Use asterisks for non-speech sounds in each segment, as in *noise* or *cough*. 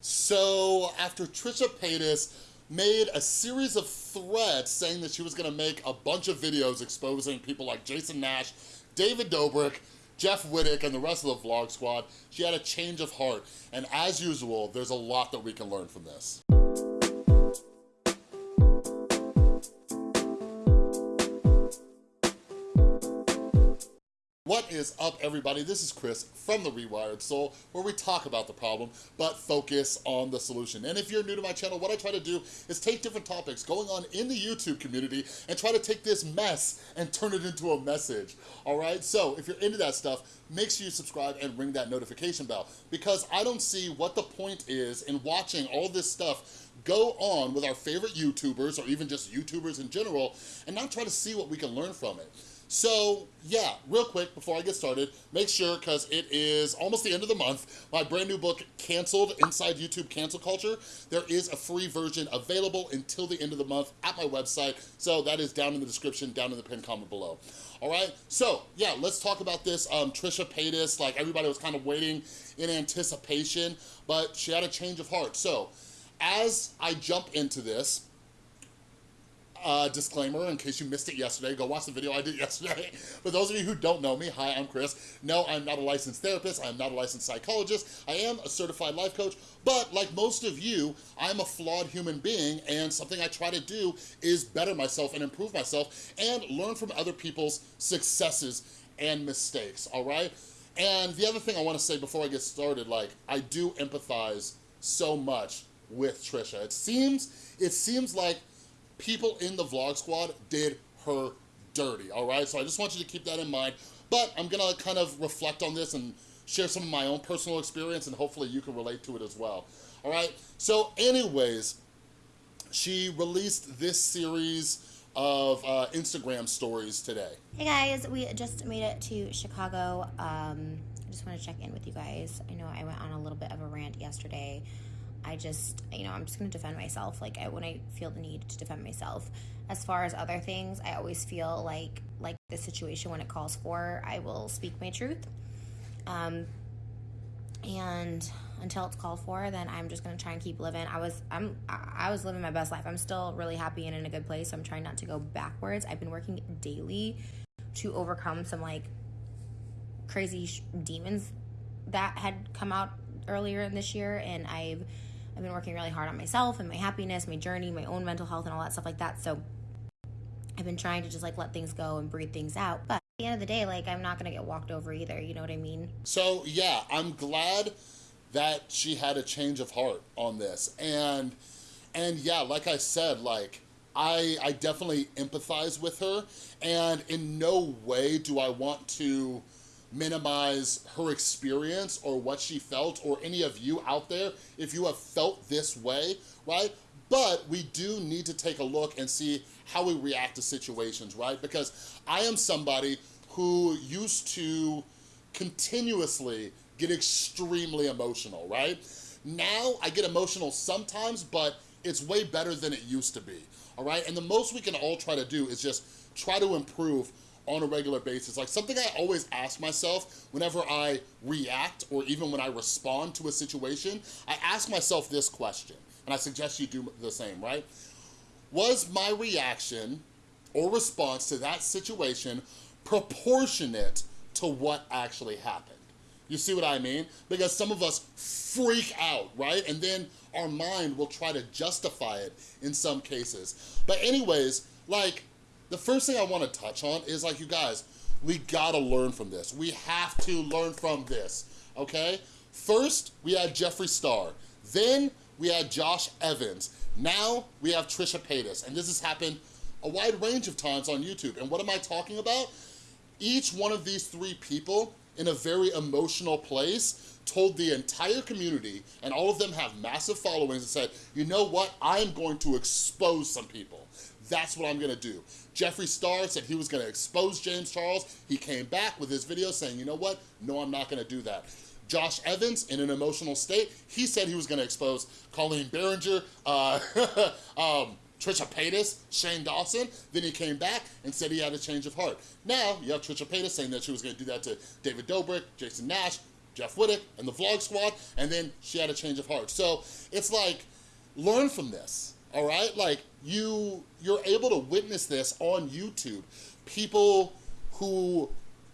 So after Trisha Paytas made a series of threats saying that she was gonna make a bunch of videos exposing people like Jason Nash, David Dobrik, Jeff Wittek, and the rest of the Vlog Squad, she had a change of heart. And as usual, there's a lot that we can learn from this. What is up, everybody? This is Chris from The Rewired Soul, where we talk about the problem, but focus on the solution. And if you're new to my channel, what I try to do is take different topics going on in the YouTube community and try to take this mess and turn it into a message, all right? So if you're into that stuff, make sure you subscribe and ring that notification bell, because I don't see what the point is in watching all this stuff go on with our favorite YouTubers, or even just YouTubers in general, and not try to see what we can learn from it. So yeah, real quick before I get started, make sure, because it is almost the end of the month, my brand new book, Canceled, Inside YouTube Cancel Culture, there is a free version available until the end of the month at my website, so that is down in the description, down in the pinned comment below. All right, so yeah, let's talk about this. Um, Trisha Paytas, like everybody was kind of waiting in anticipation, but she had a change of heart. So as I jump into this, uh, disclaimer, in case you missed it yesterday, go watch the video I did yesterday. *laughs* For those of you who don't know me, hi, I'm Chris. No, I'm not a licensed therapist. I'm not a licensed psychologist. I am a certified life coach, but like most of you, I'm a flawed human being, and something I try to do is better myself and improve myself and learn from other people's successes and mistakes, all right? And the other thing I wanna say before I get started, like, I do empathize so much with Trisha. It seems, it seems like people in the vlog squad did her dirty, all right? So I just want you to keep that in mind. But I'm gonna kind of reflect on this and share some of my own personal experience and hopefully you can relate to it as well, all right? So anyways, she released this series of uh, Instagram stories today. Hey guys, we just made it to Chicago. Um, I just want to check in with you guys. I know I went on a little bit of a rant yesterday I just, you know, I'm just going to defend myself. Like I, when I feel the need to defend myself. As far as other things, I always feel like, like the situation when it calls for, I will speak my truth. Um, and until it's called for, then I'm just gonna try and keep living. I was, I'm, I was living my best life. I'm still really happy and in a good place. I'm trying not to go backwards. I've been working daily to overcome some like crazy demons that had come out earlier in this year, and I've I've been working really hard on myself and my happiness, my journey, my own mental health, and all that stuff like that. So I've been trying to just like let things go and breathe things out. But at the end of the day, like I'm not gonna get walked over either. You know what I mean? So yeah, I'm glad that she had a change of heart on this, and and yeah, like I said, like. I, I definitely empathize with her and in no way do I want to minimize her experience or what she felt or any of you out there if you have felt this way, right? But we do need to take a look and see how we react to situations, right? Because I am somebody who used to continuously get extremely emotional, right? Now I get emotional sometimes, but it's way better than it used to be, all right? And the most we can all try to do is just try to improve on a regular basis. Like something I always ask myself whenever I react or even when I respond to a situation, I ask myself this question, and I suggest you do the same, right? Was my reaction or response to that situation proportionate to what actually happened? You see what I mean? Because some of us freak out, right? And then our mind will try to justify it in some cases. But anyways, like, the first thing I wanna touch on is like, you guys, we gotta learn from this. We have to learn from this, okay? First, we had Jeffree Star. Then we had Josh Evans. Now we have Trisha Paytas. And this has happened a wide range of times on YouTube. And what am I talking about? Each one of these three people in a very emotional place told the entire community, and all of them have massive followings, and said, you know what, I'm going to expose some people. That's what I'm gonna do. Jeffree Star said he was gonna expose James Charles. He came back with his video saying, you know what? No, I'm not gonna do that. Josh Evans, in an emotional state, he said he was gonna expose Colleen Ballinger, uh, *laughs* um, Trisha Paytas, Shane Dawson. Then he came back and said he had a change of heart. Now, you have Trisha Paytas saying that she was gonna do that to David Dobrik, Jason Nash, Jeff Wittek and the Vlog Squad, and then she had a change of heart. So it's like, learn from this, all right? Like you, you're able to witness this on YouTube. People who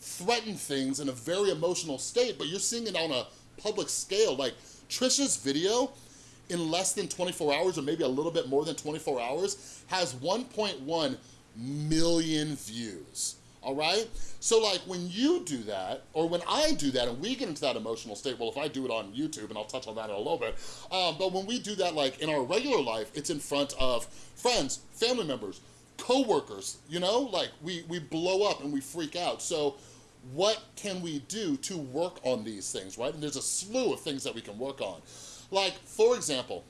threaten things in a very emotional state, but you're seeing it on a public scale. Like Trisha's video in less than 24 hours or maybe a little bit more than 24 hours has 1.1 million views all right? So like when you do that, or when I do that and we get into that emotional state, well, if I do it on YouTube, and I'll touch on that in a little bit, um, but when we do that like in our regular life, it's in front of friends, family members, co-workers, you know? Like we, we blow up and we freak out. So what can we do to work on these things, right? And there's a slew of things that we can work on. Like, for example,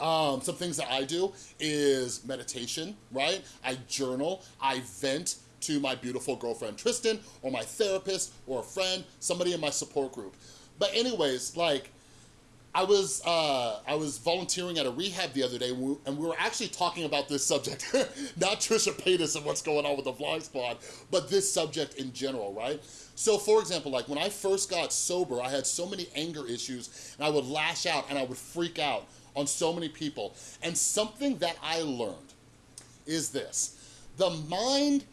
um, some things that I do is meditation, right? I journal, I vent, to my beautiful girlfriend Tristan or my therapist or a friend, somebody in my support group. But anyways, like, I was uh, I was volunteering at a rehab the other day, and we, and we were actually talking about this subject, *laughs* not Trisha Paytas and what's going on with the Vlog Squad, but this subject in general, right? So, for example, like when I first got sober, I had so many anger issues, and I would lash out and I would freak out on so many people. And something that I learned is this: the mind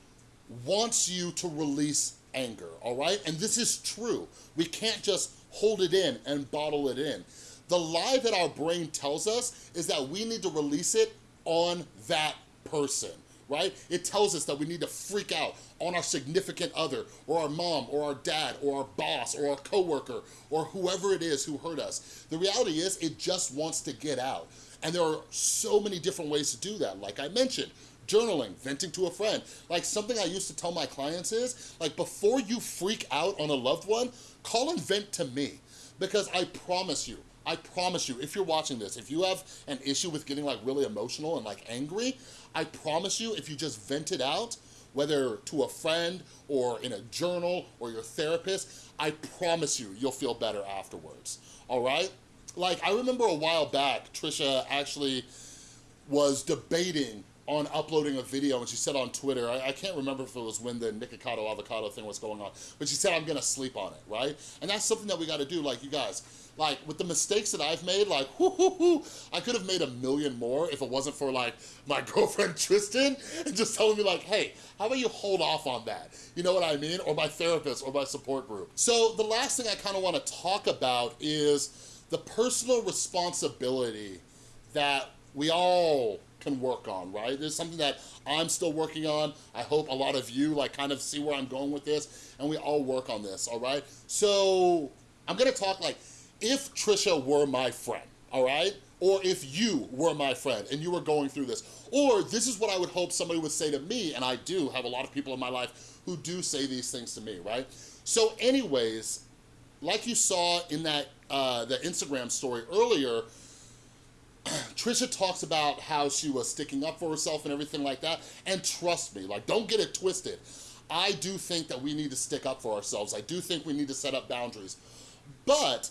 wants you to release anger, all right? And this is true. We can't just hold it in and bottle it in. The lie that our brain tells us is that we need to release it on that person, right? It tells us that we need to freak out on our significant other or our mom or our dad or our boss or our coworker or whoever it is who hurt us. The reality is it just wants to get out. And there are so many different ways to do that. Like I mentioned, journaling, venting to a friend. Like something I used to tell my clients is, like before you freak out on a loved one, call and vent to me. Because I promise you, I promise you, if you're watching this, if you have an issue with getting like really emotional and like angry, I promise you, if you just vent it out, whether to a friend or in a journal or your therapist, I promise you, you'll feel better afterwards, all right? Like, I remember a while back, Trisha actually was debating on uploading a video and she said on Twitter, I, I, can't remember if it was when the Nikocado avocado thing was going on, but she said, I'm gonna sleep on it, right? And that's something that we gotta do, like you guys, like with the mistakes that I've made, like, *laughs* whoo, whoo, whoo, I could have made a million more if it wasn't for like my *laughs* girlfriend Tristan and just telling me like, hey, how about you hold off on that? You know what I mean? Or my therapist or my support group. So the last thing I kind of want to talk about is the personal responsibility that we all can work on, right? There's something that I'm still working on. I hope a lot of you like kind of see where I'm going with this and we all work on this, all right? So I'm gonna talk like, if Trisha were my friend, all right? Or if you were my friend and you were going through this, or this is what I would hope somebody would say to me, and I do have a lot of people in my life who do say these things to me, right? So anyways, like you saw in that uh, the Instagram story earlier, Trisha talks about how she was sticking up for herself and everything like that. And trust me, like, don't get it twisted. I do think that we need to stick up for ourselves. I do think we need to set up boundaries. But,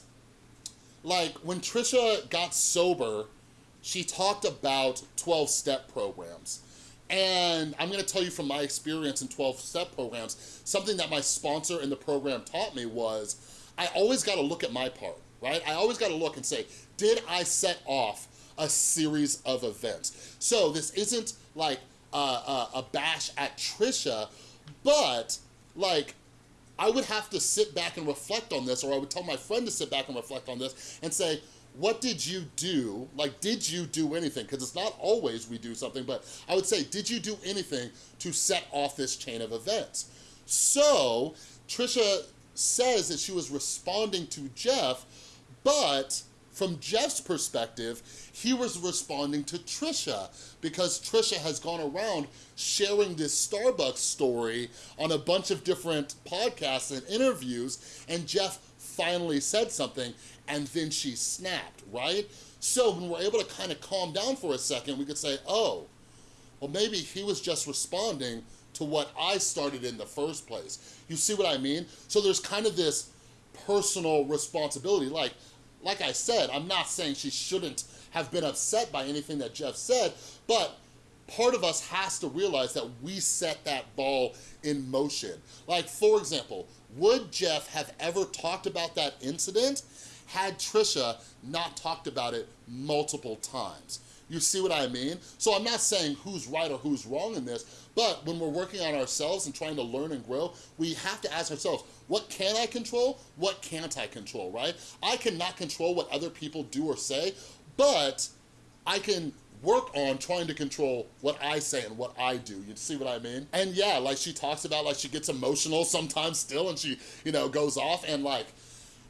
like, when Trisha got sober, she talked about 12-step programs. And I'm gonna tell you from my experience in 12-step programs, something that my sponsor in the program taught me was, I always gotta look at my part, right? I always gotta look and say, did I set off a series of events. So this isn't like a, a, a bash at Trisha, but like I would have to sit back and reflect on this, or I would tell my friend to sit back and reflect on this and say, what did you do? Like, did you do anything? Because it's not always we do something, but I would say, did you do anything to set off this chain of events? So, Trisha says that she was responding to Jeff, but from Jeff's perspective, he was responding to Trisha because Trisha has gone around sharing this Starbucks story on a bunch of different podcasts and interviews, and Jeff finally said something, and then she snapped, right? So when we're able to kind of calm down for a second, we could say, oh, well, maybe he was just responding to what I started in the first place. You see what I mean? So there's kind of this personal responsibility. Like, like I said, I'm not saying she shouldn't have been upset by anything that Jeff said, but part of us has to realize that we set that ball in motion. Like, for example, would Jeff have ever talked about that incident had Trisha not talked about it multiple times? You see what I mean? So I'm not saying who's right or who's wrong in this, but when we're working on ourselves and trying to learn and grow, we have to ask ourselves, what can I control? What can't I control, right? I cannot control what other people do or say, but I can work on trying to control what I say and what I do. You see what I mean? And yeah, like she talks about like she gets emotional sometimes still and she, you know, goes off and like,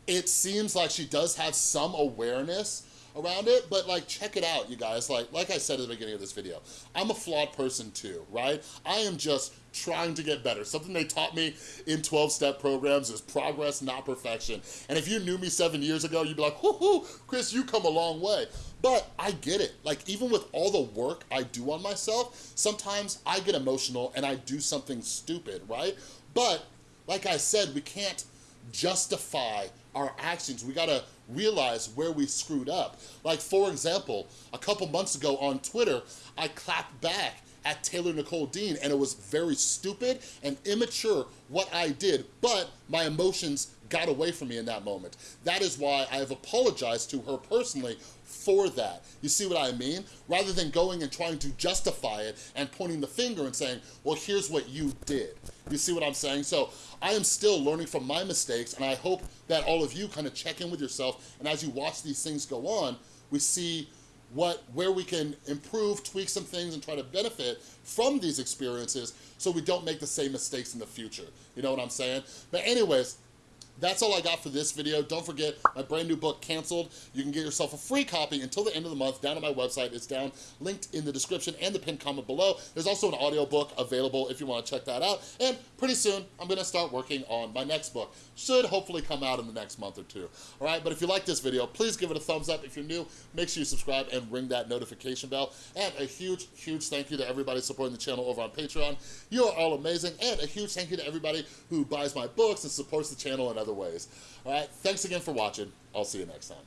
it seems like she does have some awareness around it, but like check it out, you guys. Like, like I said at the beginning of this video, I'm a flawed person too, right? I am just trying to get better. Something they taught me in 12-step programs is progress, not perfection. And if you knew me seven years ago, you'd be like, whoo hoo, Chris, you come a long way. But I get it. Like, even with all the work I do on myself, sometimes I get emotional and I do something stupid, right? But, like I said, we can't justify our actions. We gotta realize where we screwed up. Like, for example, a couple months ago on Twitter, I clapped back at Taylor Nicole Dean and it was very stupid and immature what I did, but my emotions got away from me in that moment. That is why I have apologized to her personally for that. You see what I mean? Rather than going and trying to justify it and pointing the finger and saying, well, here's what you did. You see what I'm saying? So I am still learning from my mistakes and I hope that all of you kind of check in with yourself and as you watch these things go on, we see what where we can improve, tweak some things, and try to benefit from these experiences so we don't make the same mistakes in the future. You know what I'm saying? But anyways, that's all I got for this video. Don't forget my brand new book, Canceled. You can get yourself a free copy until the end of the month down on my website. It's down, linked in the description and the pinned comment below. There's also an audiobook available if you want to check that out. And pretty soon, I'm going to start working on my next book. Should hopefully come out in the next month or two. All right, but if you like this video, please give it a thumbs up. If you're new, make sure you subscribe and ring that notification bell. And a huge, huge thank you to everybody supporting the channel over on Patreon. You are all amazing. And a huge thank you to everybody who buys my books and supports the channel and other ways. All right, thanks again for watching. I'll see you next time.